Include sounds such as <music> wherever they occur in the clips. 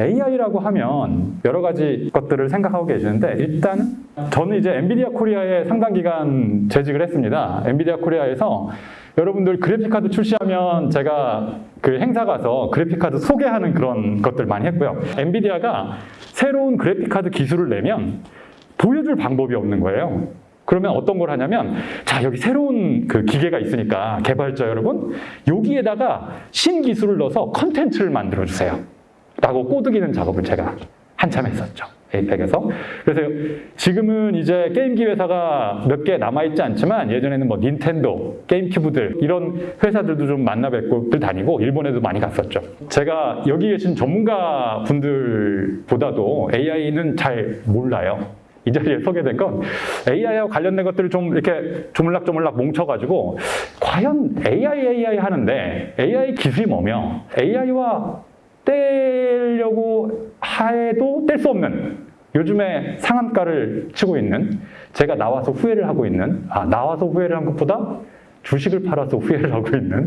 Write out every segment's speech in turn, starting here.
AI라고 하면 여러 가지 것들을 생각하고 계시는데 일단 저는 이제 엔비디아 코리아에 상당 기간 재직을 했습니다. 엔비디아 코리아에서 여러분들 그래픽카드 출시하면 제가 그 행사 가서 그래픽카드 소개하는 그런 것들 많이 했고요. 엔비디아가 새로운 그래픽카드 기술을 내면 보여줄 방법이 없는 거예요. 그러면 어떤 걸 하냐면 자 여기 새로운 그 기계가 있으니까 개발자 여러분 여기에다가 신기술을 넣어서 컨텐츠를 만들어 주세요. 라고 꼬드기는 작업을 제가 한참 했었죠. 에이펙에서. 그래서 지금은 이제 게임기 회사가 몇 개 남아있지 않지만 예전에는 뭐 닌텐도, 게임큐브들 이런 회사들도 좀 만나 뵙고 다니고 일본에도 많이 갔었죠. 제가 여기 계신 전문가 분들보다도 AI는 잘 몰라요. 이 자리에 서게 된 건 AI와 관련된 것들을 좀 이렇게 조물락조물락 뭉쳐가지고 과연 AI, AI 하는데 AI 기술이 뭐며 AI와 떼려고 해도 뗄 수 없는 요즘에 상한가를 치고 있는 제가 나와서 후회를 하고 있는 아 나와서 후회를 한 것보다 주식을 팔아서 후회를 하고 있는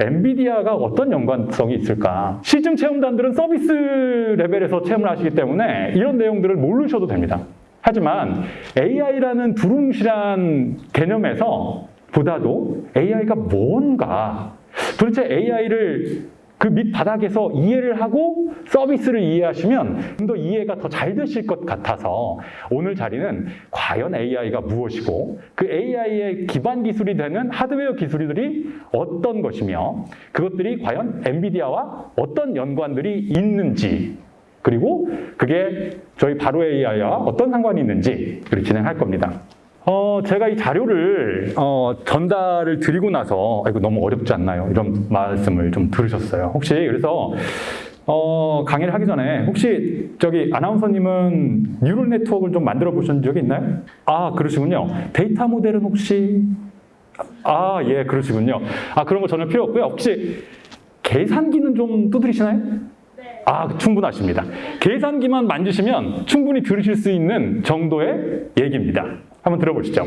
엔비디아가 어떤 연관성이 있을까? 시중 체험단들은 서비스 레벨에서 체험을 하시기 때문에 이런 내용들을 모르셔도 됩니다. 하지만 AI라는 두루뭉실한 개념에서 보다도 AI가 뭔가? 도대체 AI를 그 밑바닥에서 이해를 하고 서비스를 이해하시면 좀 더 이해가 더 잘 되실 것 같아서 오늘 자리는 과연 AI가 무엇이고 그 AI의 기반 기술이 되는 하드웨어 기술들이 어떤 것이며 그것들이 과연 엔비디아와 어떤 연관들이 있는지 그리고 그게 저희 바로 AI와 어떤 상관이 있는지 를 진행할 겁니다. 어, 제가 이 자료를 어, 전달을 드리고 나서 아이고 너무 어렵지 않나요? 이런 말씀을 좀 들으셨어요. 혹시 그래서 어, 강의를 하기 전에 혹시 저기 아나운서님은 neural network를 좀 만들어 보신 적이 있나요? 아 그러시군요. 데이터 모델은 혹시 아 예 그러시군요. 아 그런 거 전혀 필요 없고요. 혹시 계산기는 좀 두드리시나요? 아, 충분하십니다. 계산기만 만지시면 충분히 들으실 수 있는 정도의 얘기입니다. 한번 들어보시죠.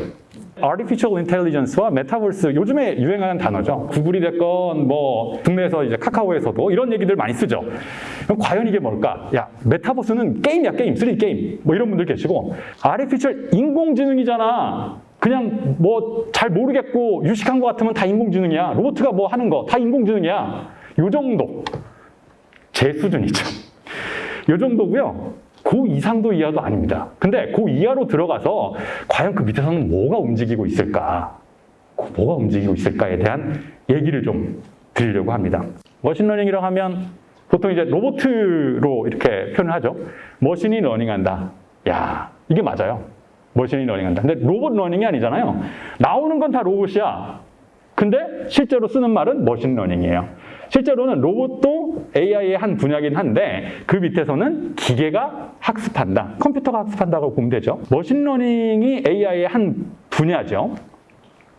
Artificial Intelligence와 메타버스 요즘에 유행하는 단어죠. 구글이 됐건 뭐 국내에서 이제 카카오에서도 이런 얘기들 많이 쓰죠. 그럼 과연 이게 뭘까? 야 메타버스는 게임이야 게임, 3D 게임 뭐 이런 분들 계시고 Artificial 인공지능이잖아. 그냥 뭐 잘 모르겠고 유식한 것 같으면 다 인공지능이야. 로보트가 뭐 하는 거 다 인공지능이야. 요 정도. 제 수준이죠. 이 정도고요. 그 이상도 이하도 아닙니다. 근데 그 이하로 들어가서 과연 그 밑에서는 뭐가 움직이고 있을까? 그 뭐가 움직이고 있을까에 대한 얘기를 좀 드리려고 합니다. machine learning이라고 하면 보통 이제 로봇으로 이렇게 표현을 하죠. machine이 learning한다. 야, 이게 맞아요. machine이 learning한다. 근데 로봇 learning이 아니잖아요. 나오는 건 다 로봇이야. 근데 실제로 쓰는 말은 machine learning이에요. 실제로는 로봇도 AI의 한 분야긴 한데 그 밑에서는 기계가 학습한다. 컴퓨터가 학습한다고 보면 되죠. machine learning이 AI의 한 분야죠.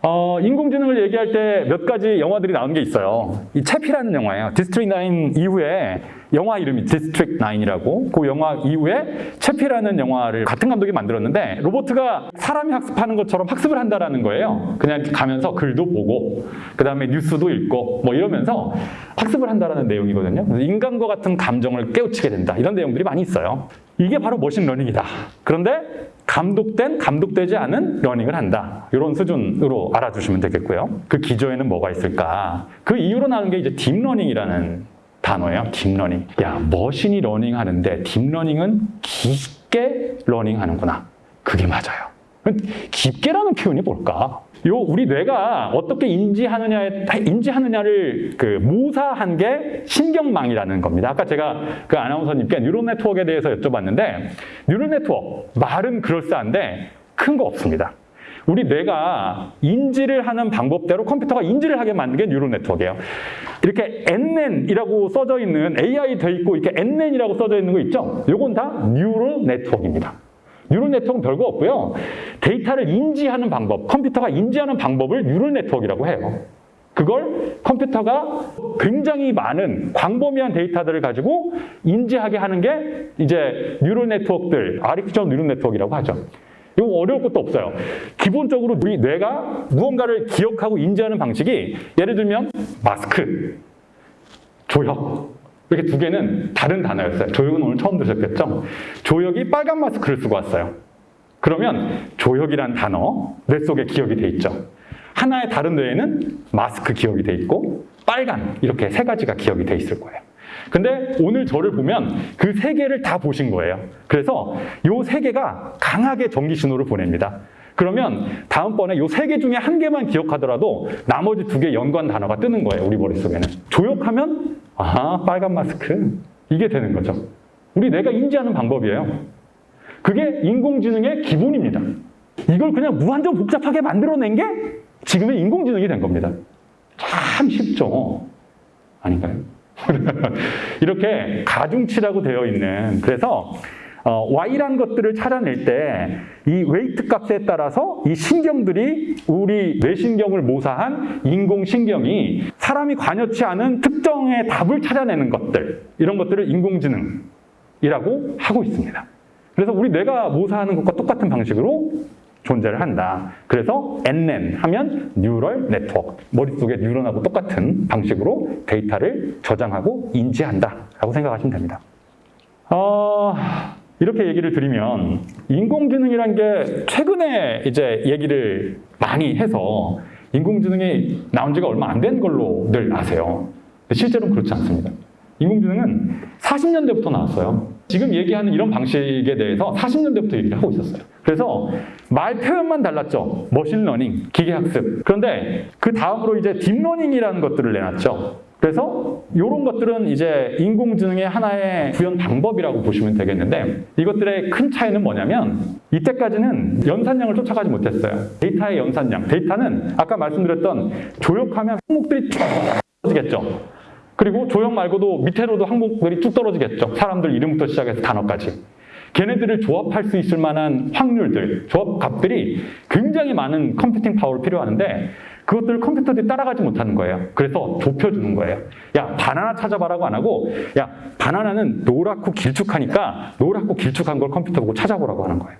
어, 인공지능을 얘기할 때 몇 가지 영화들이 나온 게 있어요. 이 채피라는 영화예요. 디스트릭 9 이후에 영화 이름이 디스트릭 9이라고 그 영화 이후에 채피라는 영화를 같은 감독이 만들었는데 로보트가 사람이 학습하는 것처럼 학습을 한다라는 거예요. 그냥 가면서 글도 보고 그 다음에 뉴스도 읽고 뭐 이러면서 학습을 한다라는 내용이거든요. 인간과 같은 감정을 깨우치게 된다. 이런 내용들이 많이 있어요. 이게 바로 machine learning이다. 그런데 감독된, 감독되지 않은 learning을 한다. 이런 수준으로 알아두시면 되겠고요. 그 기저에는 뭐가 있을까? 그 이유로 나오는 게 이제 deep learning이라는 단어예요. deep learning. 야, machine이 learning 하는데 deep learning은 깊게 learning 하는구나. 그게 맞아요. 깊게라는 표현이 뭘까? 요 우리 뇌가 어떻게 인지하느냐에 인지하느냐를 그 모사한 게 신경망이라는 겁니다. 아까 제가 그 아나운서님께 neural network에 대해서 여쭤봤는데 neural network 말은 그럴싸한데 큰 거 없습니다. 우리 뇌가 인지를 하는 방법대로 컴퓨터가 인지를 하게 만든 게 neural network예요. 이렇게 NN이라고 써져 있는 AI 돼 있고 이렇게 NN이라고 써져 있는 거 있죠? 요건 다 neural network입니다. neural network는 별거 없고요. 데이터를 인지하는 방법, 컴퓨터가 인지하는 방법을 neural network라고 해요. 그걸 컴퓨터가 굉장히 많은 광범위한 데이터들을 가지고 인지하게 하는 게 이제 neural network들, artificial neural network라고 하죠. 이거 어려울 것도 없어요. 기본적으로 우리 뇌가 무언가를 기억하고 인지하는 방식이 예를 들면 마스크, 조혁, 이렇게 두 개는 다른 단어였어요. 조혁은 오늘 처음 들으셨겠죠? 조혁이 빨간 마스크를 쓰고 왔어요. 그러면 조혁이란 단어 뇌 속에 기억이 돼 있죠. 하나의 다른 뇌에는 마스크 기억이 돼 있고 빨간 이렇게 세 가지가 기억이 돼 있을 거예요. 근데 오늘 저를 보면 그 세 개를 다 보신 거예요. 그래서 요 세 개가 강하게 전기 신호를 보냅니다. 그러면 다음번에 요 세 개 중에 한 개만 기억하더라도 나머지 두 개 연관 단어가 뜨는 거예요. 우리 머릿속에는. 조역하면 아 빨간 마스크 이게 되는 거죠. 우리 뇌가 인지하는 방법이에요. 그게 인공지능의 기본입니다. 이걸 그냥 무한정 복잡하게 만들어낸 게 지금의 인공지능이 된 겁니다. 참 쉽죠? 아닌가요? <laughs> 이렇게 가중치라고 되어 있는 그래서 어, Y란 것들을 찾아낼 때 이 weight 값에 따라서 이 신경들이 우리 뇌신경을 모사한 인공신경이 사람이 관여치 않은 특정의 답을 찾아내는 것들 이런 것들을 인공지능이라고 하고 있습니다. 그래서 우리 뇌가 모사하는 것과 똑같은 방식으로 존재를 한다. 그래서 NN 하면 neural network. 머릿속에 뉴런하고 똑같은 방식으로 데이터를 저장하고 인지한다. 라고 생각하시면 됩니다. 어, 이렇게 얘기를 드리면 인공지능이란 게 최근에 이제 얘기를 많이 해서 인공지능이 나온 지가 얼마 안 된 걸로 늘 아세요. 실제로는 그렇지 않습니다. 인공지능은 40년대부터 나왔어요. 지금 얘기하는 이런 방식에 대해서 40년대부터 얘기를 하고 있었어요. 그래서 말 표현만 달랐죠. 머신러닝, 기계학습. 그런데 그 다음으로 이제 딥러닝이라는 것들을 내놨죠. 그래서 이런 것들은 이제 인공지능의 하나의 구현 방법이라고 보시면 되겠는데 이것들의 큰 차이는 뭐냐면 이때까지는 연산량을 쫓아가지 못했어요. 데이터의 연산량. 데이터는 아까 말씀드렸던 조형 하면 항목들이 쭉 떨어지겠죠. 그리고 조형 말고도 밑으로도 항목들이 쭉 떨어지겠죠. 사람들 이름부터 시작해서 단어까지. 걔네들을 조합할 수 있을 만한 확률들, 조합 값들이 굉장히 많은 computing power를 필요하는데 그것들을 컴퓨터들이 따라가지 못하는 거예요. 그래서 좁혀주는 거예요. 야, 바나나 찾아봐라고 안 하고 야, 바나나는 노랗고 길쭉하니까 노랗고 길쭉한 걸 컴퓨터 보고 찾아보라고 하는 거예요.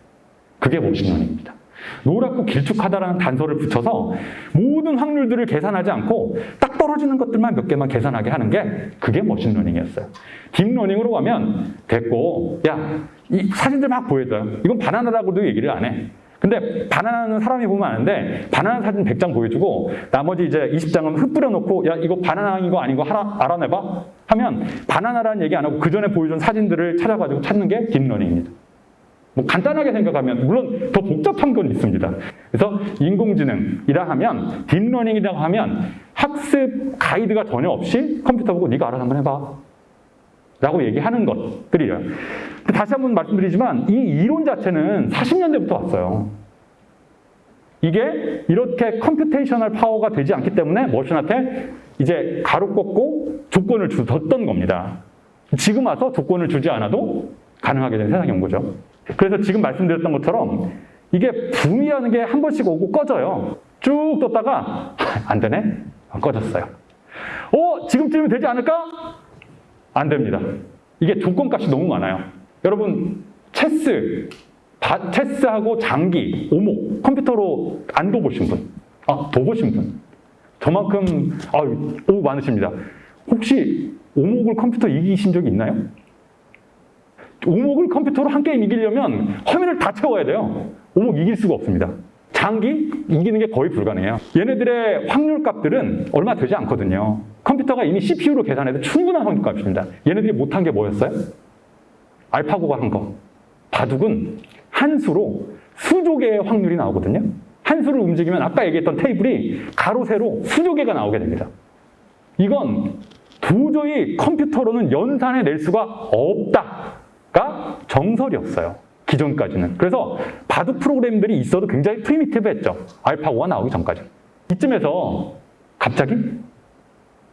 그게 머신러닝입니다. 노랗고 길쭉하다라는 단서를 붙여서 모든 확률들을 계산하지 않고 딱 떨어지는 것들만 몇 개만 계산하게 하는 게 그게 머신러닝이었어요. 딥러닝으로 가면 됐고 야, 이 사진들 막 보여줘요. 이건 바나나라고도 얘기를 안 해. 근데 바나나는 사람이 보면 아는데 바나나 사진 100장 보여주고 나머지 이제 20장은 흩뿌려 놓고 야 이거 바나나인 거 아닌 거 알아, 알아내봐 하면 바나나라는 얘기 안 하고 그 전에 보여준 사진들을 찾아가지고 찾는 게 딥러닝입니다. 뭐 간단하게 생각하면 물론 더 복잡한 건 있습니다. 그래서 인공지능이라 하면 딥러닝이라고 하면 학습 가이드가 전혀 없이 컴퓨터 보고 네가 알아서 한번 해봐. 라고 얘기하는 것들이에요. 다시 한번 말씀드리지만 이 이론 자체는 40년대부터 왔어요. 이게 이렇게 computational power가 되지 않기 때문에 machine한테 이제 가로 꺾고 조건을 줬던 겁니다. 지금 와서 조건을 주지 않아도 가능하게 된 세상이 온 거죠. 그래서 지금 말씀드렸던 것처럼 이게 붐이라는 게 한 번씩 오고 꺼져요. 쭉 떴다가 <laughs> 안 되네? 꺼졌어요. 어? 지금쯤이면 되지 않을까? 안 됩니다. 이게 조건값이 너무 많아요. 여러분 체스, 바, 체스하고 장기, 오목 컴퓨터로 안 둬보신 분? 아, 둬보신 분? 저만큼 아, 오 많으십니다. 혹시 오목을 컴퓨터 이기신 적이 있나요? 오목을 컴퓨터로 한 게임 이기려면 화면을 다 채워야 돼요. 오목 이길 수가 없습니다. 장기 이기는 게 거의 불가능해요. 얘네들의 확률 값들은 얼마 되지 않거든요. 컴퓨터가 이미 CPU로 계산해도 충분한 확률 값입니다. 얘네들이 못한 게 뭐였어요? 알파고가 한 거. 바둑은 한 수로 수조 개의 확률이 나오거든요. 한 수를 움직이면 아까 얘기했던 테이블이 가로, 세로 수조 개가 나오게 됩니다. 이건 도저히 컴퓨터로는 연산해 낼 수가 없다 가 정설이었어요. 기존까지는. 그래서 바둑 프로그램들이 있어도 굉장히 프리미티브했죠. 알파고가 나오기 전까지. 이쯤에서 갑자기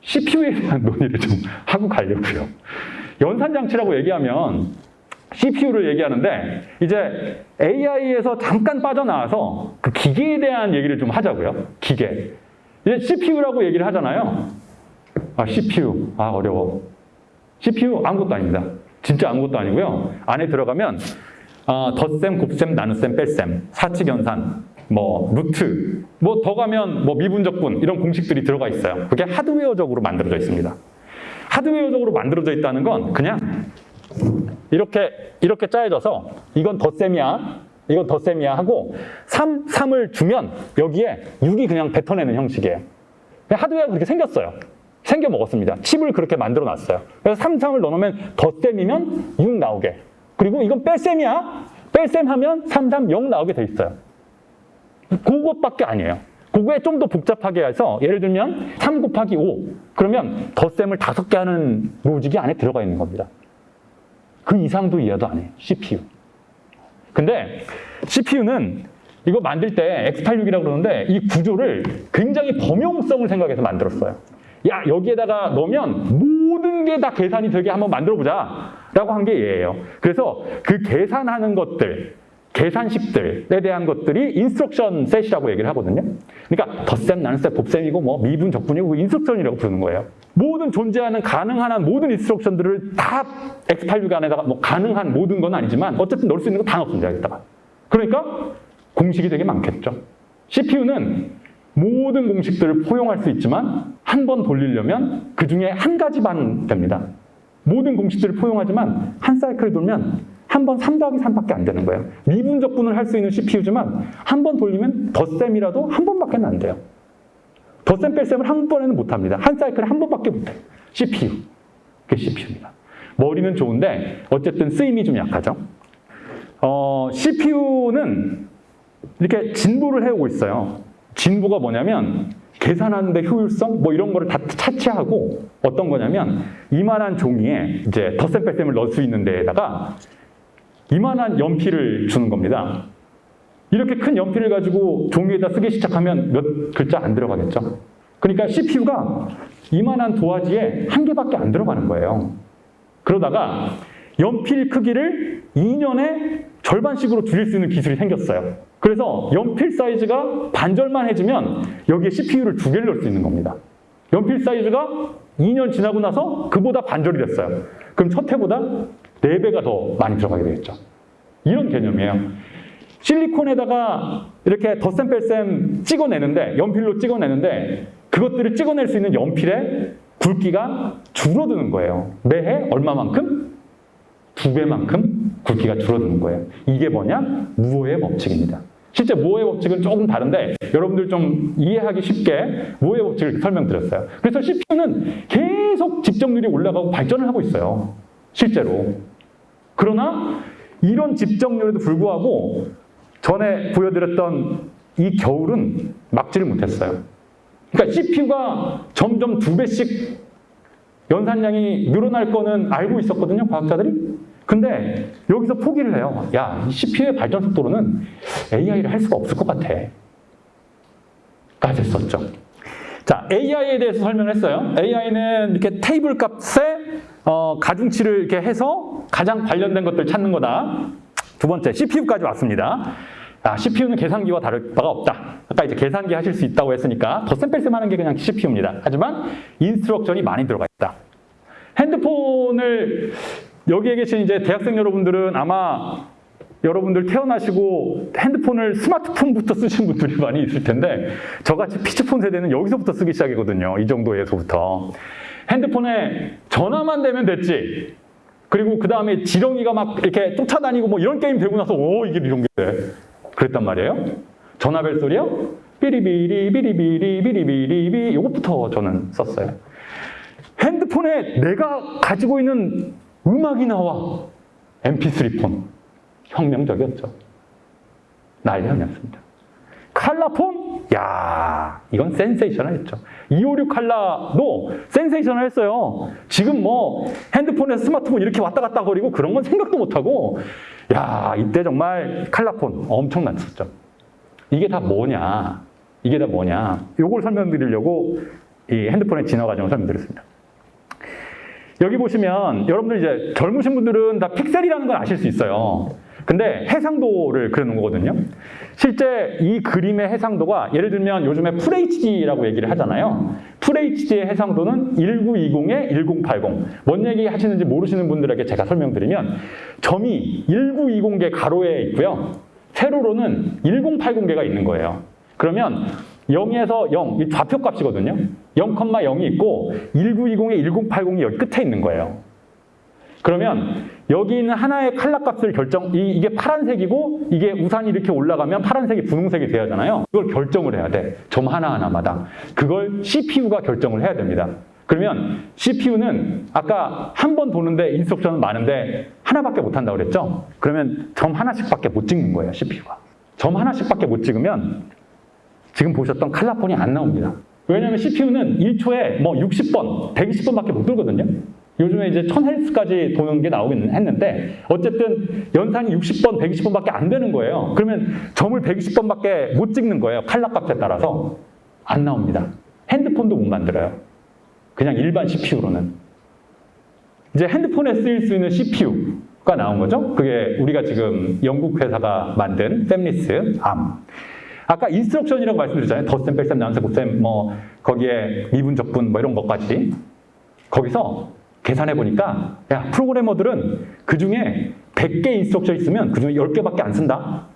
CPU에 대한 <laughs> 논의를 좀 하고 가려고요. 연산장치라고 얘기하면 CPU를 얘기하는데 이제 AI에서 잠깐 빠져나와서 그 기계에 대한 얘기를 좀 하자고요. 기계. 이제 CPU라고 얘기를 하잖아요. 아, CPU. 아, 어려워. CPU 아무것도 아닙니다. 진짜 아무것도 아니고요. 안에 들어가면 어, 덧셈, 곱셈, 나눗셈, 뺄셈, 사칙연산, 뭐 루트, 뭐 더 가면 뭐 미분적분 이런 공식들이 들어가 있어요. 그게 하드웨어적으로 만들어져 있습니다. 하드웨어적으로 만들어져 있다는 건 그냥 이렇게 이렇게 짜여져서 이건 덧셈이야. 이건 덧셈이야 하고 3, 3을 주면 여기에 6이 그냥 뱉어내는 형식이에요. 하드웨어가 그렇게 생겼어요. 생겨 먹었습니다. 칩을 그렇게 만들어 놨어요. 그래서 3, 3을 넣어놓으면 덧셈이면 6 나오게. 그리고 이건 뺄셈이야. 뺄셈 하면 3, 3, 0 나오게 돼 있어요. 그것밖에 아니에요. 그거에 좀 더 복잡하게 해서 예를 들면 3 곱하기 5 그러면 덧셈을 다섯 개 하는 로직이 안에 들어가 있는 겁니다. 그 이상도 이해도 안 해요. CPU. 근데 CPU는 이거 만들 때 X86이라고 그러는데 이 구조를 굉장히 범용성을 생각해서 만들었어요. 야 여기에다가 넣으면 모든 게 다 계산이 되게 한번 만들어 보자 라고 한 게 얘예요. 그래서 그 계산하는 것들 계산식들에 대한 것들이 instruction set이라고 얘기를 하거든요. 그러니까 덧셈, 나눗셈, 곱셈이고 뭐 미분, 적분이고 instruction이라고 부르는 거예요. 모든 존재하는 가능한 한 모든 instruction들을 다 X86 안에다가 뭐 가능한 모든 건 아니지만 어쨌든 넣을 수 있는 거 다 넣습니다. 여기다가. 그러니까 공식이 되게 많겠죠. CPU는 모든 공식들을 포용할 수 있지만 한 번 돌리려면 그 중에 한 가지만 됩니다. 모든 공식들을 포용하지만 한 사이클 돌면 한 번 3 더하기 3밖에 안 되는 거예요. 미분적 분을 할 수 있는 CPU지만 한 번 돌리면 덧셈이라도 한 번밖에 안 돼요. 덧셈 뺄셈을 한 번에는 못 합니다. 한 사이클에 한 번밖에 못 해요. CPU. 그게 CPU입니다. 머리는 좋은데 어쨌든 쓰임이 좀 약하죠. 어, CPU는 이렇게 진보를 해오고 있어요. 진보가 뭐냐면 계산하는데 효율성 뭐 이런 거를 다 차치하고 어떤 거냐면 이만한 종이에 이제 덧셈 뺄셈을 넣을 수 있는 데에다가 이만한 연필을 주는 겁니다. 이렇게 큰 연필을 가지고 종이에다 쓰기 시작하면 몇 글자 안 들어가겠죠. 그러니까 CPU가 이만한 도화지에 한 개밖에 안 들어가는 거예요. 그러다가 연필 크기를 2년에 절반씩으로 줄일 수 있는 기술이 생겼어요. 그래서 연필 사이즈가 반절만 해지면 여기에 CPU를 두 개를 넣을 수 있는 겁니다. 연필 사이즈가 2년 지나고 나서 그보다 반절이 됐어요. 그럼 첫 해보다 4배가 더 많이 들어가게 되겠죠. 이런 개념이에요. 실리콘에다가 이렇게 덧셈 뺄셈 찍어내는데 연필로 찍어내는데 그것들을 찍어낼 수 있는 연필의 굵기가 줄어드는 거예요. 매해 얼마만큼? 두 배만큼 굵기가 줄어드는 거예요. 이게 뭐냐? 무호의 법칙입니다. 실제 무호의 법칙은 조금 다른데 여러분들 좀 이해하기 쉽게 무호의 법칙을 설명드렸어요. 그래서 CPU는 계속 집정률이 올라가고 발전을 하고 있어요. 실제로. 그러나 이런 집정률에도 불구하고 전에 보여드렸던 이 겨울은 막지를 못했어요. 그러니까 CPU가 점점 두 배씩 연산량이 늘어날 거는 알고 있었거든요, 과학자들이. 근데 여기서 포기를 해요. 야, 이 CPU의 발전 속도로는 AI를 할 수가 없을 것 같아. 까지 했었죠. 자, AI에 대해서 설명을 했어요. AI는 이렇게 테이블 값에 어, 가중치를 이렇게 해서 가장 관련된 것들 찾는 거다. 두 번째, CPU까지 왔습니다. 아, CPU는 계산기와 다를 바가 없다. 아까 이제 계산기 하실 수 있다고 했으니까 덧셈 뺄셈 하는 게 그냥 CPU입니다. 하지만 instruction이 많이 들어가 있다. 핸드폰을 여기에 계신 이제 대학생 여러분들은 아마 여러분들 태어나시고 핸드폰을 스마트폰부터 쓰신 분들이 많이 있을 텐데 저같이 피치폰 세대는 여기서부터 쓰기 시작이거든요. 이 정도에서부터. 핸드폰에 전화만 되면 됐지. 그리고 그 다음에 지렁이가 막 이렇게 쫓아다니고 뭐 이런 게임 되고 나서 오 이게 이런 게 돼. 그랬단 말이에요. 전화벨 소리요? 삐리비리 비리비리 비리비리비 이것부터 저는 썼어요. 핸드폰에 내가 가지고 있는 음악이 나와. MP3 폰. 혁명적이었죠. 난리 아니었습니다. 칼라폰? 야 이건 센세이셔널했죠. 256 칼라도 센세이셔널 했어요. 지금 뭐 핸드폰에서 스마트폰 이렇게 왔다 갔다 거리고 그런 건 생각도 못하고 야 이때 정말 칼라폰 엄청났었죠. 이게 다 뭐냐? 이게 다 뭐냐? 요걸 설명드리려고 이 핸드폰의 진화 과정을 설명드렸습니다. 여기 보시면 여러분들 이제 젊으신 분들은 다 픽셀이라는 걸 아실 수 있어요. 근데 해상도를 그려놓은 거거든요. 실제 이 그림의 해상도가 예를 들면 요즘에 FHD라고 얘기를 하잖아요. FHD의 해상도는 1920에 1080. 뭔 얘기 하시는지 모르시는 분들에게 제가 설명드리면 점이 1920개 가로에 있고요. 세로로는 1080개가 있는 거예요. 그러면 0에서 0, 이 좌표값이거든요. 0,0이 있고 1920에 1080이 여기 끝에 있는 거예요. 그러면 여기 있는 하나의 칼라 값을 결정, 이, 이게 파란색이고 이게 우산이 이렇게 올라가면 파란색이 분홍색이 돼야 하잖아요. 그걸 결정을 해야 돼. 점 하나하나마다. 그걸 CPU가 결정을 해야 됩니다. 그러면 CPU는 아까 한 번 도는데 인스트럭션은 많은데 하나밖에 못 한다고 그랬죠? 그러면 점 하나씩밖에 못 찍는 거예요, CPU가. 점 하나씩밖에 못 찍으면 지금 보셨던 칼라폰이 안 나옵니다. 왜냐하면 CPU는 1초에 뭐 60번, 120번밖에 못 돌거든요. 요즘에 이제 1000Hz까지 도는 게 나오긴 했는데 어쨌든 연산이 60번, 120번밖에 안 되는 거예요. 그러면 점을 120번밖에 못 찍는 거예요. 칼라 값에 따라서 안 나옵니다. 핸드폰도 못 만들어요. 그냥 일반 CPU로는. 이제 핸드폰에 쓰일 수 있는 CPU가 나온 거죠. 그게 우리가 지금 영국 회사가 만든 팹리스 암. 아까 instruction이라고 말씀드렸잖아요. 덧셈, 뺄셈, 나눗셈, 곱셈, 뭐 거기에 미분, 적분 뭐 이런 것까지. 거기서 계산해 보니까 야 프로그래머들은 그 중에 100개 instruction 있으면 그 중에 10개밖에 안 쓴다.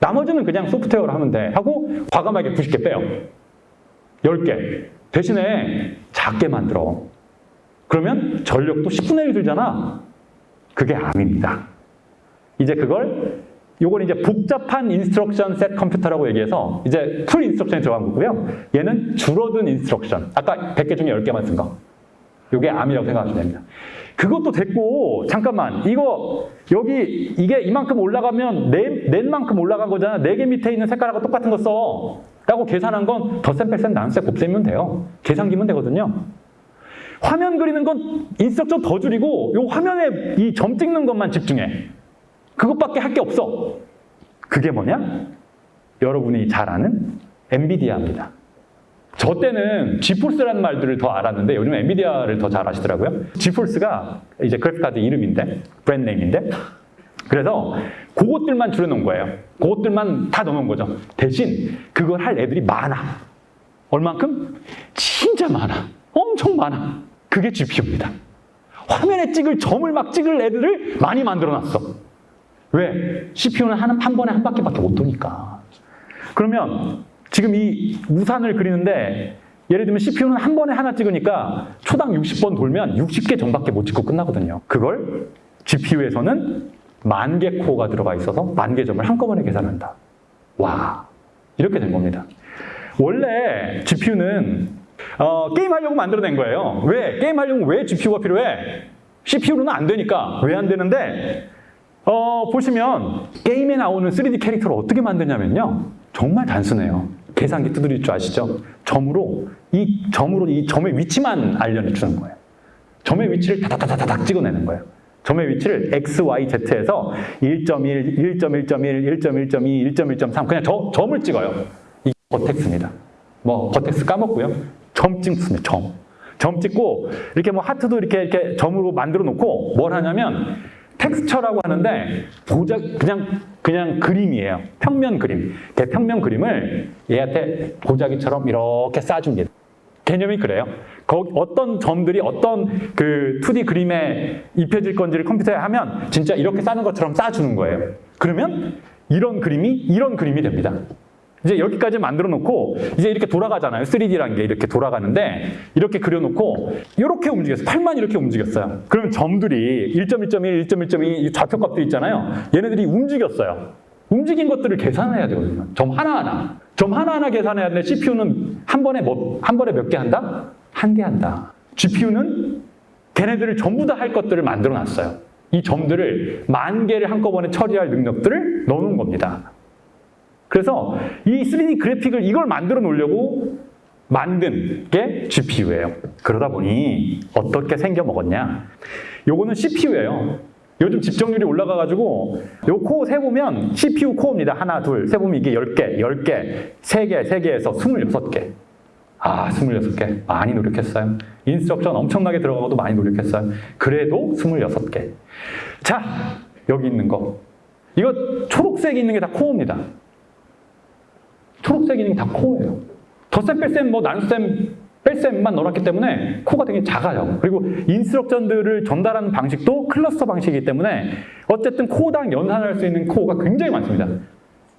나머지는 그냥 소프트웨어로 하면 돼. 하고 과감하게 90개 빼요. 10개. 대신에 작게 만들어. 그러면 전력도 10분의 1 들잖아. 그게 ARM입니다. 이제 그걸 요건 이제 복잡한 instruction set 컴퓨터라고 얘기해서 이제 full instruction이 들어간 거고요. 얘는 줄어든 instruction. 아까 100개 중에 10개만 쓴 거. 요게 ARM이라고 생각하시면 됩니다. 그것도 됐고 잠깐만 이거 여기 이게 이만큼 올라가면 넷, 넷만큼 올라간 거잖아. 네 개 밑에 있는 색깔하고 똑같은 거 써. 라고 계산한 건 덧셈, 뺄셈, 나눗셈, 곱셈이면 돼요. 계산기면 되거든요. 화면 그리는 건 instruction 더 줄이고 요 화면에 이 점 찍는 것만 집중해. 그것밖에 할 게 없어. 그게 뭐냐? 여러분이 잘 아는 엔비디아입니다. 저 때는 지포스라는 말들을 더 알았는데 요즘 엔비디아를 더 잘 아시더라고요. 지포스가 이제 그래픽카드 이름인데 브랜드 네임인데 그래서 그것들만 줄여놓은 거예요. 그것들만 다 넣어놓은 거죠. 대신 그걸 할 애들이 많아. 얼만큼? 진짜 많아. 엄청 많아. 그게 GPU입니다. 화면에 찍을 점을 막 찍을 애들을 많이 만들어놨어. 왜? CPU는 한, 한 번에 한 바퀴밖에 못 도니까. 그러면 지금 이 우산을 그리는데 예를 들면 CPU는 한 번에 하나 찍으니까 초당 60번 돌면 60개 점밖에 못 찍고 끝나거든요. 그걸 GPU에서는 만 개 코어가 들어가 있어서 만 개 점을 한꺼번에 계산한다. 와, 이렇게 된 겁니다. 원래 GPU는 어, 게임하려고 만들어낸 거예요. 왜? 게임하려면 왜 GPU가 필요해? CPU로는 안 되니까. 왜 안 되는데? 어, 보시면 게임에 나오는 3D 캐릭터를 어떻게 만드냐면요. 정말 단순해요. 계산기 두드릴 줄 아시죠? 점으로 이 점으로 이 점의 위치만 알려주는 거예요. 점의 위치를 다다다다닥 찍어내는 거예요. 점의 위치를 x, y, z에서 1.1, 1.1.1, 1.1.2, 1.1.3 그냥 저, 점을 찍어요. 이게 vertex입니다. 뭐 vertex 까먹고요. 점 찍습니다. 점. 점 찍고 이렇게 뭐 하트도 이렇게 이렇게 점으로 만들어 놓고 뭘 하냐면 texture라고 하는데 보자 그냥 그냥 그림이에요. 평면 그림. 그 평면 그림을 얘한테 보자기처럼 이렇게 싸줍니다. 개념이 그래요. 거기 어떤 점들이 어떤 그 2D 그림에 입혀질 건지를 컴퓨터에 하면 진짜 이렇게 싸는 것처럼 싸주는 거예요. 그러면 이런 그림이 이런 그림이 됩니다. 이제 여기까지 만들어 놓고 이제 이렇게 돌아가잖아요. 3D라는 게 이렇게 돌아가는데 이렇게 그려놓고 이렇게 움직였어요. 팔만 이렇게 움직였어요. 그러면 점들이 1.1.1, 1.1.2 좌표값들 있잖아요. 얘네들이 움직였어요. 움직인 것들을 계산해야 되거든요. 점 하나하나. 점 하나하나 계산해야 되는데 CPU는 한 번에 뭐, 한 번에 몇 개 한다? 한 개 한다. GPU는 걔네들을 전부 다 할 것들을 만들어 놨어요. 이 점들을 만 개를 한꺼번에 처리할 능력들을 넣어놓은 겁니다. 그래서 이 3D 그래픽을 이걸 만들어 놓으려고 만든 게 GPU예요. 그러다 보니 어떻게 생겨 먹었냐? 요거는 CPU예요. 요즘 집정률이 올라가가지고 요 코어 세보면 CPU 코어입니다. 하나, 둘, 세보면 이게 10개, 10개, 3개, 3개에서 26개. 아, 26개. 많이 노력했어요. instruction 엄청나게 들어가고도 많이 노력했어요. 그래도 26개. 자, 여기 있는 거. 이거 초록색 있는 게 다 코어입니다. 있는 게 다 코어예요. 덧셈, 뺄셈, 뭐 나눗셈, 뺄셈만 넣어놨기 때문에 코어가 되게 작아요. 그리고 instruction들을 전달하는 방식도 클러스터 방식이기 때문에 어쨌든 코어당 연산할 수 있는 코어가 굉장히 많습니다.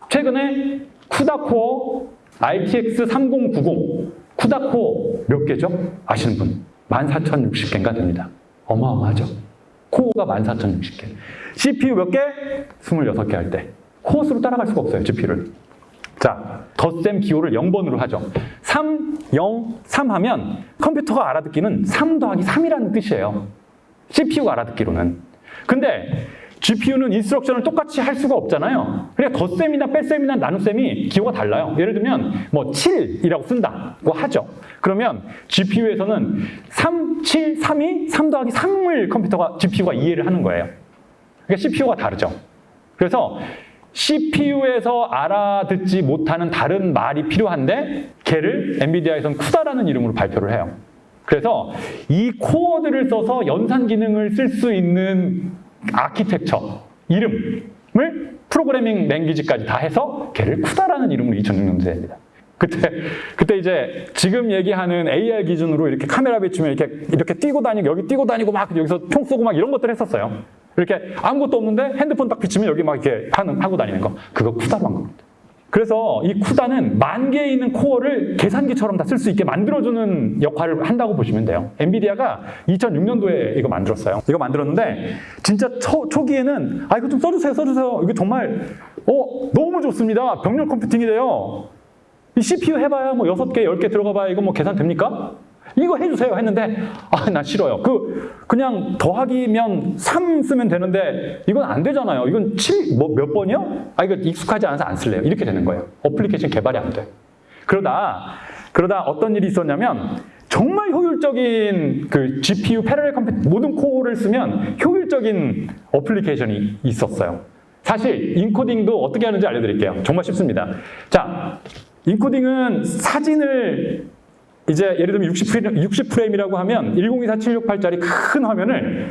최근에 CUDA 코어, RTX 3090 CUDA 코어 몇 개죠? 아시는 분? 14,060개인가 됩니다. 어마어마하죠? 코어가 14,060개. CPU 몇 개? 26개 할 때. 코어 수로 따라갈 수가 없어요, GPU를. 자, 덧셈 기호를 0번으로 하죠. 3, 0, 3 하면 컴퓨터가 알아듣기는 3 더하기 3이라는 뜻이에요. CPU가 알아듣기로는. 근데 GPU는 instruction을 똑같이 할 수가 없잖아요. 그러니까 덧셈이나 뺄셈이나 나눗셈이 기호가 달라요. 예를 들면 뭐 7이라고 쓴다고 하죠. 그러면 GPU에서는 3, 7, 3이 3 더하기 3을 컴퓨터가 GPU가 이해를 하는 거예요. 그러니까 CPU가 다르죠. 그래서 CPU에서 알아듣지 못하는 다른 말이 필요한데 걔를 엔비디아에서는 쿠다라는 이름으로 발표를 해요. 그래서 이 코어들을 써서 연산 기능을 쓸 수 있는 아키텍처 이름을 프로그래밍 랭귀지까지 다 해서 걔를 쿠다라는 이름으로 2006년도에 됩니다. 그때 그때 이제 지금 얘기하는 AR 기준으로 이렇게 카메라 비추면 이렇게 이렇게 뛰고 다니고 여기 뛰고 다니고 막 여기서 총 쏘고 막 이런 것들 했었어요. 이렇게 아무것도 없는데 핸드폰 딱 비추면 여기 막 이렇게 하는 하고 다니는 거 그거 쿠다로 한 겁니다. 그래서 이 쿠다는 만 개에 있는 코어를 계산기처럼 다 쓸 수 있게 만들어주는 역할을 한다고 보시면 돼요. 엔비디아가 2006년도에 이거 만들었어요. 이거 만들었는데 진짜 초, 초기에는 아 이거 좀 써주세요, 써주세요. 이거 정말 어 너무 좋습니다. 병렬 컴퓨팅이 돼요. 이 CPU 해봐야 뭐 6개, 10개 들어가봐야 이거 뭐 계산 됩니까? 이거 해주세요 했는데 아 나 싫어요. 그 그냥 더하기면 3 쓰면 되는데 이건 안 되잖아요. 이건 7 뭐 몇 번이요? 아 이거 익숙하지 않아서 안 쓸래요. 이렇게 되는 거예요. 어플리케이션 개발이 안 돼. 그러다 그러다 어떤 일이 있었냐면 정말 효율적인 그 GPU parallel 컴퓨터 모든 코어를 쓰면 효율적인 어플리케이션이 있었어요. 사실 인코딩도 어떻게 하는지 알려드릴게요. 정말 쉽습니다. 자, 인코딩은 사진을 이제 예를 들면 60프레임, 60프레임이라고 하면 1024-768짜리 큰 화면을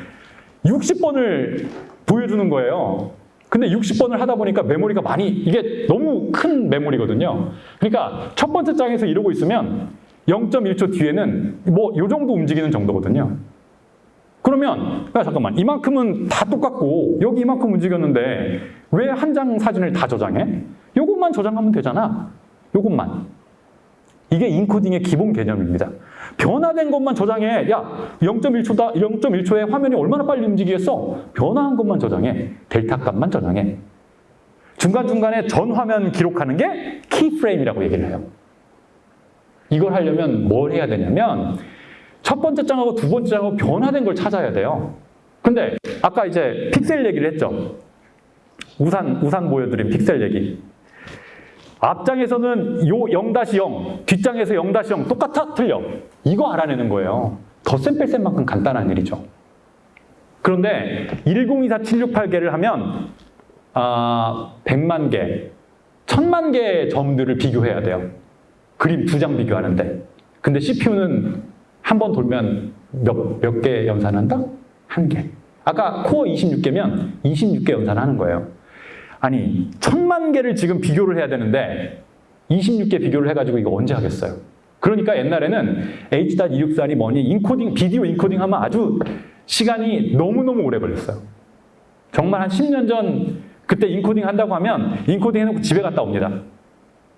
60번을 보여주는 거예요. 근데 60번을 하다 보니까 메모리가 많이 이게 너무 큰 메모리거든요. 그러니까 첫 번째 장에서 이러고 있으면 0.1초 뒤에는 뭐 요 정도 움직이는 정도거든요. 그러면 야 잠깐만 이만큼은 다 똑같고 여기 이만큼 움직였는데 왜 한 장 사진을 다 저장해? 요것만 저장하면 되잖아. 요것만. 이게 인코딩의 기본 개념입니다. 변화된 것만 저장해. 야, 0.1초다. 0.1초에 화면이 얼마나 빨리 움직이겠어? 변화한 것만 저장해. 델타 값만 저장해. 중간중간에 전 화면 기록하는 게 키프레임이라고 얘기를 해요. 이걸 하려면 뭘 해야 되냐면 첫 번째 장하고 두 번째 장하고 변화된 걸 찾아야 돼요. 근데 아까 이제 픽셀 얘기를 했죠. 우산, 우산 보여드린 픽셀 얘기. 앞장에서는 요 0-0, 뒷장에서 0-0 똑같아? 틀려. 이거 알아내는 거예요. 덧셈 뺄셈만큼 간단한 일이죠. 그런데 1024-768개를 하면 아, 100만 개, 1000만 개의 점들을 비교해야 돼요. 그림 두 장 비교하는데. 근데 CPU는 한 번 돌면 몇, 몇 개 연산한다? 한 개. 아까 코어 26개면 26개 연산하는 거예요. 아니, 천만 개를 지금 비교를 해야 되는데 26개 비교를 해가지고 이거 언제 하겠어요? 그러니까 옛날에는 H.264이 뭐니 인코딩, 비디오 인코딩 하면 아주 시간이 너무너무 오래 걸렸어요. 정말 한 10년 전 그때 인코딩 한다고 하면 인코딩 해놓고 집에 갔다 옵니다.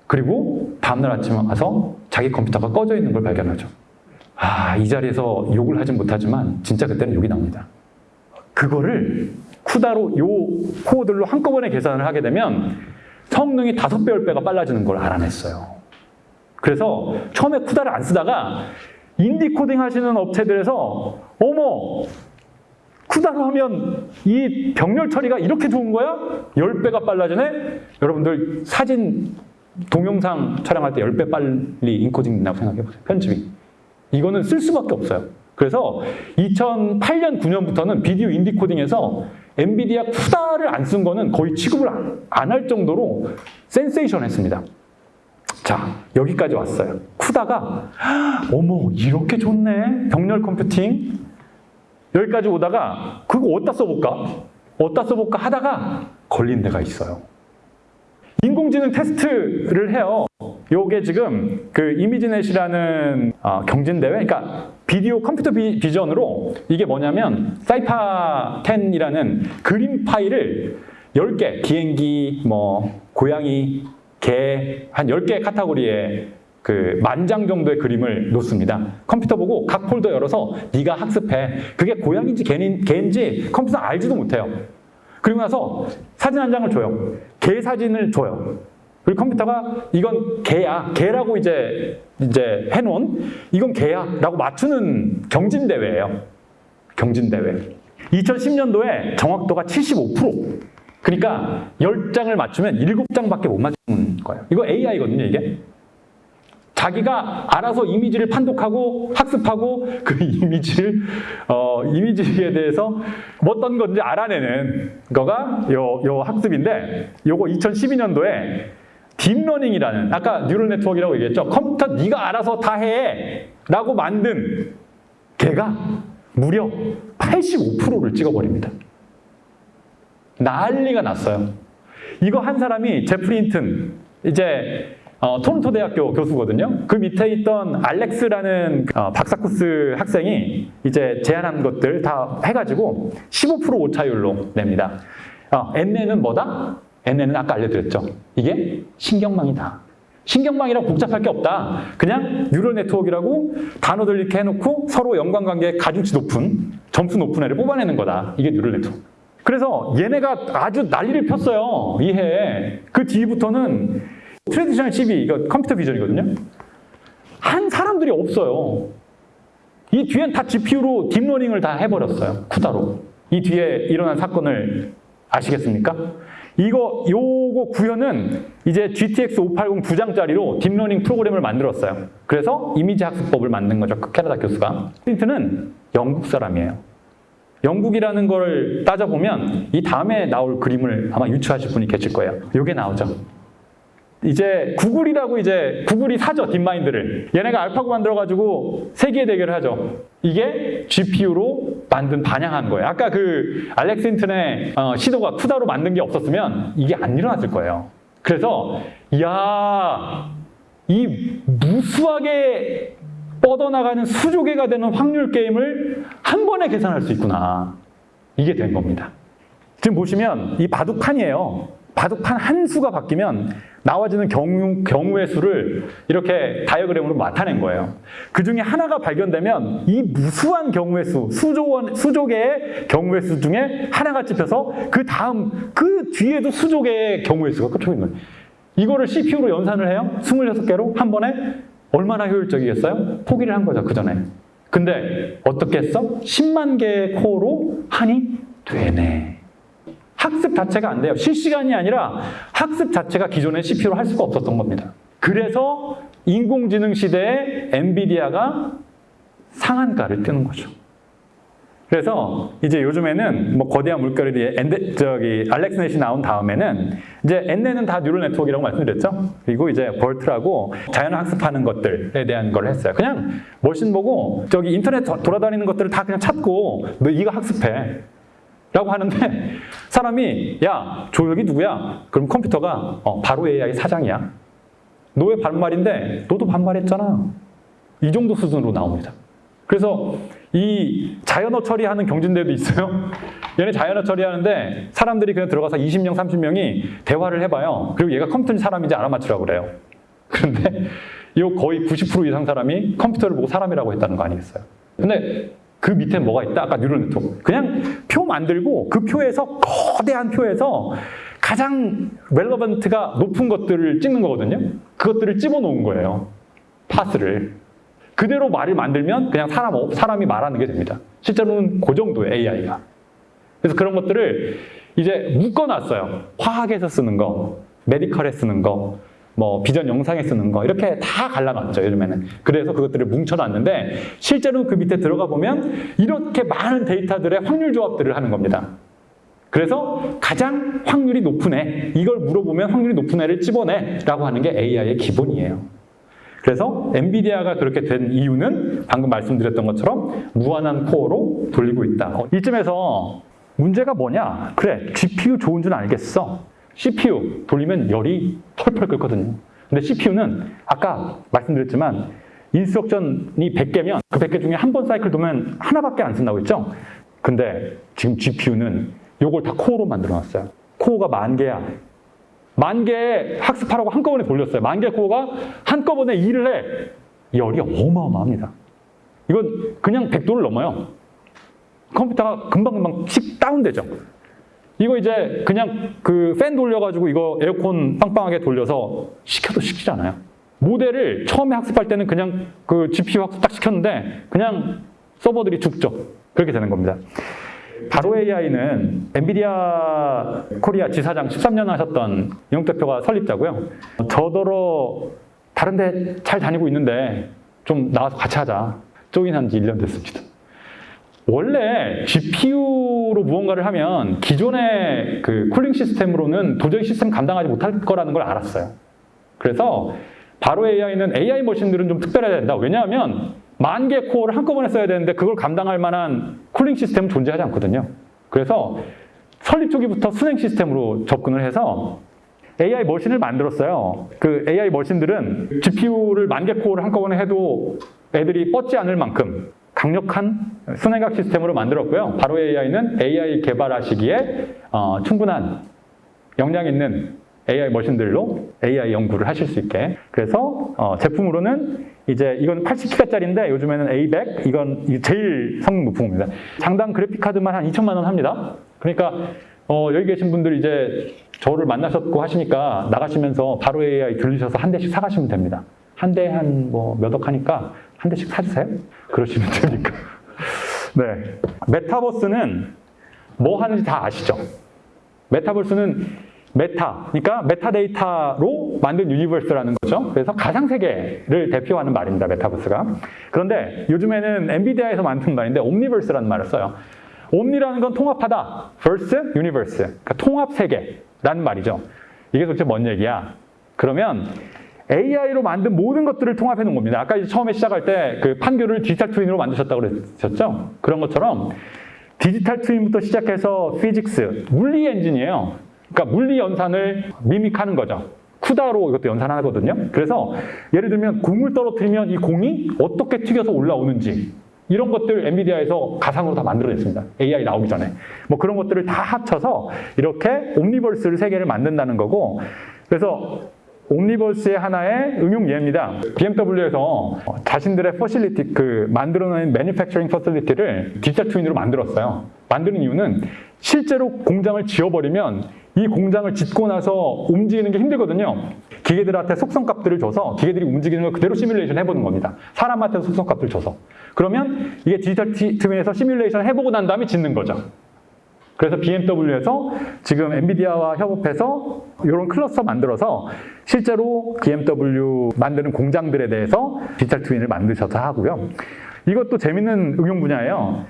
그리고 다음날 아침에 와서 자기 컴퓨터가 꺼져 있는 걸 발견하죠. 아, 이 자리에서 욕을 하진 못하지만 진짜 그때는 욕이 납니다. 그거를 CUDA로 요 코어들로 한꺼번에 계산을 하게 되면 성능이 다섯 배, 열 배가 빨라지는 걸 알아냈어요. 그래서 처음에 CUDA를 안 쓰다가 인디 코딩 하시는 업체들에서 어머 쿠다로 하면 이 병렬 처리가 이렇게 좋은 거야? 10배가 빨라지네? 여러분들 사진 동영상 촬영할 때 10배 빨리 인코딩 된다고 생각해 보세요. 편집이. 이거는 쓸 수밖에 없어요. 그래서 2008년, 9년부터는 비디오 인디 코딩에서 엔비디아 쿠다를 안 쓴 거는 거의 취급을 안 할 정도로 센세이션했습니다. 자, 여기까지 왔어요. 쿠다가 어머 이렇게 좋네. 병렬 컴퓨팅. 여기까지 오다가 그거 어디다 써볼까? 어디다 써볼까 하다가 걸린 데가 있어요. 인공지능 테스트를 해요. 요게 지금 그 이미지넷이라는 어, 경진대회, 그러니까 비디오 컴퓨터 비, 비전으로 이게 뭐냐면 사이파 10이라는 그림 파일을 10개, 비행기, 뭐 고양이, 개, 한 10개의 카테고리에 그 만장 정도의 그림을 놓습니다. 컴퓨터 보고 각 폴더 열어서 네가 학습해. 그게 고양인지 개인, 개인지 컴퓨터 알지도 못해요. 그리고 나서 사진 한 장을 줘요. 개 사진을 줘요. 그리고 컴퓨터가 이건 개야. 개라고 이제 이제 해놓은 이건 개야라고 맞추는 경진 대회예요. 경진 대회. 2010년도에 정확도가 75%. 그러니까 10장을 맞추면 7장밖에 못 맞추는 거예요. 이거 AI거든요, 이게. 자기가 알아서 이미지를 판독하고 학습하고 그 <laughs> 이미지를 어, 이미지에 대해서 어떤 건지 알아내는 거가 요, 요 학습인데 요거 2012년도에 deep learning이라는 아까 neural network라고 얘기했죠. 컴퓨터 네가 알아서 다 해. 라고 만든 걔가 무려 85%를 찍어버립니다. 난리가 났어요. 이거 한 사람이 제프리 힌튼 이제 어, 토론토 대학교 교수거든요. 그 밑에 있던 알렉스라는 어, 박사 코스 학생이 이제 제안한 것들 다 해가지고 15% 오차율로 냅니다. 어, NN은 뭐다? NN은 아까 알려드렸죠. 이게 신경망이다. 신경망이라고 복잡할 게 없다. 그냥 neural network라고 단어들 이렇게 해놓고 서로 연관관계 가중치 높은 점수 높은 애를 뽑아내는 거다. 이게 neural network. 그래서 얘네가 아주 난리를 폈어요. 이해. 그 뒤부터는 traditional CV, 이거 computer vision이거든요. 한 사람들이 없어요. 이 뒤엔 다 GPU로 deep learning을 다 해버렸어요. CUDA로. 이 뒤에 일어난 사건을 아시겠습니까? 이거, 요거 구현은 이제 GTX 580두 장짜리로 deep learning 프로그램을 만들었어요. 그래서 이미지 학습법을 만든 거죠. 그 캐나다 교수가. 힌튼은 영국 사람이에요. 영국이라는 걸 따져보면 이 다음에 나올 그림을 아마 유추하실 분이 계실 거예요. 요게 나오죠. 이제 구글이라고 이제 구글이 사죠 딥마인드를. 얘네가 알파고 만들어가지고 세계 대결을 하죠. 이게 GPU로 만든 반영한 거예요. 아까 그 알렉스 힌튼의 어, 시도가 쿠다로 만든 게 없었으면 이게 안 일어났을 거예요. 그래서 야이 무수하게 뻗어나가는 수조개가 되는 확률 게임을 한 번에 계산할 수 있구나. 이게 된 겁니다. 지금 보시면 이 바둑판이에요. 바둑판 한 수가 바뀌면 나와지는 경우, 경우의 수를 이렇게 다이어그램으로 나타낸 거예요. 그 중에 하나가 발견되면 이 무수한 경우의 수, 수조, 수조 개의 경우의 수 중에 하나가 찝혀서 그 다음, 그 뒤에도 수조 개의 경우의 수가 꽂혀 있는 거예요. 이거를 CPU로 연산을 해요. 26개로 한 번에 얼마나 효율적이겠어요? 포기를 한 거죠, 그 전에. 근데 어떻게 했어? 10만 개의 코어로 하니 되네. 학습 자체가 안 돼요. 실시간이 아니라 학습 자체가 기존에 CPU로 할 수가 없었던 겁니다. 그래서 인공지능 시대에 엔비디아가 상한가를 뜨는 거죠. 그래서 이제 요즘에는 뭐 거대한 물결이 엔데, 저기 알렉스넷이 나온 다음에는 이제 NN은 다 neural network라고 말씀드렸죠. 그리고 이제 BERT라고 자연어를 학습하는 것들에 대한 걸 했어요. 그냥 machine 보고 저기 인터넷 돌아다니는 것들을 다 그냥 찾고 너 이거 학습해. 라고 하는데 사람이 야 조혁이 누구야? 그럼 컴퓨터가 어, 바로 AI 사장이야. 너 왜 반말인데 너도 반말했잖아. 이 정도 수준으로 나옵니다. 그래서 이 자연어 처리하는 경진대도 있어요. <laughs> 얘네 자연어 처리하는데 사람들이 그냥 들어가서 20명, 30명이 대화를 해봐요. 그리고 얘가 컴퓨터 사람인지 알아맞추라고 그래요. <laughs> 그런데 이 거의 90% 이상 사람이 컴퓨터를 보고 사람이라고 했다는 거 아니겠어요? 근데 그 밑에 뭐가 있다? 아까 neural network. 그냥 표 만들고 그 표에서 거대한 표에서 가장 relevant가 높은 것들을 찍는 거거든요. 그것들을 집어놓은 거예요. parse를. 그대로 말을 만들면 그냥 사람, 사람이 말하는 게 됩니다. 실제로는 그 정도의 AI가. 그래서 그런 것들을 이제 묶어놨어요. 화학에서 쓰는 거, 메디컬에 쓰는 거, 뭐 비전 영상에 쓰는 거 이렇게 다 갈라놨죠 요즘에는. 그래서 그것들을 뭉쳐놨는데 실제로 그 밑에 들어가 보면 이렇게 많은 데이터들의 확률 조합들을 하는 겁니다. 그래서 가장 확률이 높은 애 이걸 물어보면 확률이 높은 애를 집어내 라고 하는 게 AI의 기본이에요. 그래서 엔비디아가 그렇게 된 이유는 방금 말씀드렸던 것처럼 무한한 코어로 돌리고 있다. 어, 이쯤에서 문제가 뭐냐? 그래 GPU 좋은 줄 알겠어 CPU 돌리면 열이 펄펄 끓거든요. 근데 CPU는 아까 말씀드렸지만 instruction이 100개면 그 100개 중에 한 번 사이클 돌면 하나밖에 안 쓴다고 했죠? 근데 지금 GPU는 요걸 다 코어로 만들어 놨어요. 코어가 만 개야. 만개 학습하라고 한꺼번에 돌렸어요. 만개 코어가 한꺼번에 일을 해. 열이 어마어마합니다. 이건 그냥 100도를 넘어요. 컴퓨터가 금방금방 씩 다운되죠. 이거 이제 그냥 그 팬 돌려가지고 이거 에어컨 빵빵하게 돌려서 시켜도 시키지 않아요. 모델을 처음에 학습할 때는 그냥 그 GPU 학습 딱 시켰는데 그냥 서버들이 죽죠. 그렇게 되는 겁니다. 바로 AI는 엔비디아 코리아 지사장 13년 하셨던 이용 대표가 설립자고요. 저더러 다른 데 잘 다니고 있는데 좀 나와서 같이 하자. join한 지 1년 됐습니다. 원래 GPU로 무언가를 하면 기존의 그 cooling 시스템으로는 도저히 시스템 감당하지 못할 거라는 걸 알았어요. 그래서 바로 AI는 AI 머신들은 좀 특별해야 된다. 왜냐하면 만 개 코어를 한꺼번에 써야 되는데 그걸 감당할 만한 cooling 시스템은 존재하지 않거든요. 그래서 설립 초기부터 수랭 시스템으로 접근을 해서 AI 머신을 만들었어요. 그 AI 머신들은 GPU를 만 개 코어를 한꺼번에 해도 애들이 뻗지 않을 만큼 강력한 순행각 시스템으로 만들었고요. 바로 AI는 AI 개발하시기에 어, 충분한 역량 있는 AI 머신들로 AI 연구를 하실 수 있게. 그래서 어, 제품으로는 이제 이건 80기가짜리인데 요즘에는 A100 이건 이 제일 성능 겁니다. 장당 그래픽 카드만 한 2천만 원 합니다. 그러니까 어, 여기 계신 분들 이제 저를 만나셨고 하시니까 나가시면서 바로 AI 들리셔서 한 대씩 사가시면 됩니다. 한 대 한 뭐 몇 억 하니까 한 대씩 사주세요. 그러시면 되니까. 네. 메타버스는 뭐 하는지 다 아시죠? 메타버스는 meta, 그러니까 메타데이터로 만든 universe라는 거죠. 그래서 가상세계를 대표하는 말입니다, 메타버스가. 그런데 요즘에는 엔비디아에서 만든 말인데 Omniverse라는 말을 써요. omni라는 건 통합하다, verse, universe. 그러니까 통합세계라는 말이죠. 이게 도대체 뭔 얘기야? 그러면 AI로 만든 모든 것들을 통합해 놓은 겁니다. 아까 처음에 시작할 때 그 판교를 digital twin으로 만드셨다고 그랬었죠? 그런 것처럼 digital twin부터 시작해서 physics, 물리 엔진이에요. 그러니까 물리 연산을 mimic하는 거죠. CUDA로 이것도 연산하거든요. 그래서 예를 들면 공을 떨어뜨리면 이 공이 어떻게 튀겨서 올라오는지 이런 것들 엔비디아에서 가상으로 다 만들어냈습니다. AI 나오기 전에. 뭐 그런 것들을 다 합쳐서 이렇게 Omniverse를 세계를 만든다는 거고 그래서 Omniverse의 하나의 응용 예입니다. BMW에서 자신들의 facility, 그 만들어낸 manufacturing facility를 digital twin으로 만들었어요. 만드는 이유는 실제로 공장을 지어버리면 이 공장을 짓고 나서 움직이는 게 힘들거든요. 기계들한테 속성값들을 줘서 기계들이 움직이는 걸 그대로 시뮬레이션 해보는 겁니다. 사람한테 속성값을 줘서. 그러면 이게 디지털 트윈에서 시뮬레이션 해보고 난 다음에 짓는 거죠. 그래서 BMW에서 지금 엔비디아와 협업해서 이런 클러스터 만들어서 실제로 BMW 만드는 공장들에 대해서 디지털 트윈을 만드셔서 하고요. 이것도 재밌는 응용 분야예요.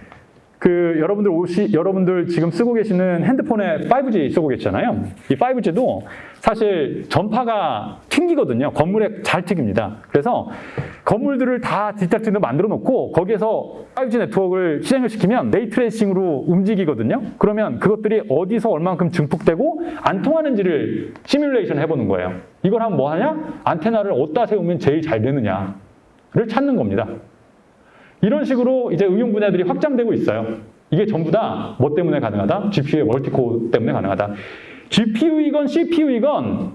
그 여러분들 오시 여러분들 지금 쓰고 계시는 핸드폰에 5G 쓰고 계시잖아요. 이 5G도 사실 전파가 튕기거든요. 건물에 잘 튕깁니다. 그래서 건물들을 다 digital twin으로 만들어 놓고 거기에서 5G 네트워크를 실행을 시키면 ray tracing으로 움직이거든요. 그러면 그것들이 어디서 얼만큼 증폭되고 안 통하는지를 시뮬레이션 해보는 거예요. 이걸 하면 뭐 하냐? 안테나를 어디다 세우면 제일 잘 되느냐를 찾는 겁니다. 이런 식으로 이제 응용 분야들이 확장되고 있어요. 이게 전부 다 뭐 때문에 가능하다? GPU의 multi-core 때문에 가능하다. GPU이건 CPU이건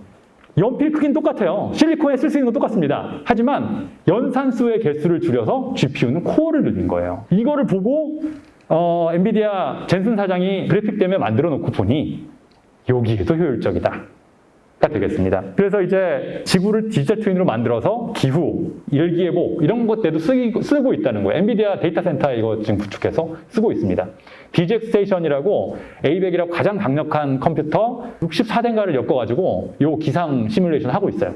연필 크기는 똑같아요. 실리콘에 쓸 수 있는 건 똑같습니다. 하지만 연산수의 개수를 줄여서 GPU는 코어를 늘린 거예요. 이거를 보고 어, 엔비디아 젠슨 사장이 그래픽 때문에 만들어 놓고 보니 여기에도 효율적이다. 가 되겠습니다. 그래서 이제 지구를 디지털 트윈으로 만들어서 기후, 일기예보 이런 것들도 쓰고 있다는 거예요. 엔비디아 데이터 센터 이거 지금 구축해서 쓰고 있습니다. DGX 스테이션이라고 A100이라고 가장 강력한 컴퓨터 64대인가를 엮어가지고 요 기상 시뮬레이션 하고 있어요.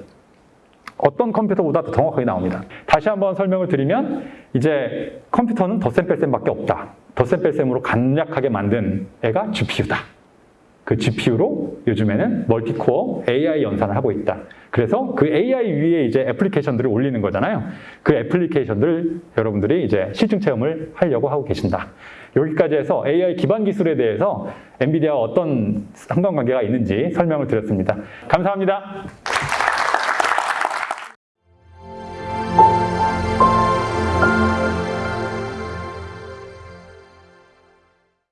어떤 컴퓨터보다 더 정확하게 나옵니다. 다시 한번 설명을 드리면 이제 컴퓨터는 덧셈 뺄셈밖에 없다. 덧셈 뺄셈으로 간략하게 만든 애가 GPU다. 그 GPU로 요즘에는 멀티코어 AI 연산을 하고 있다. 그래서 그 AI 위에 이제 애플리케이션들을 올리는 거잖아요. 그 애플리케이션들 여러분들이 이제 실증 체험을 하려고 하고 계신다. 여기까지 해서 AI 기반 기술에 대해서 엔비디아와 어떤 상관관계가 있는지 설명을 드렸습니다. 감사합니다.